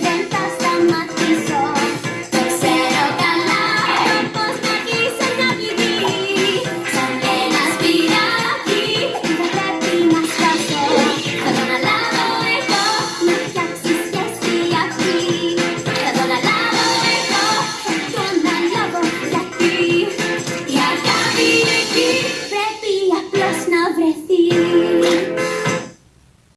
Studenta sama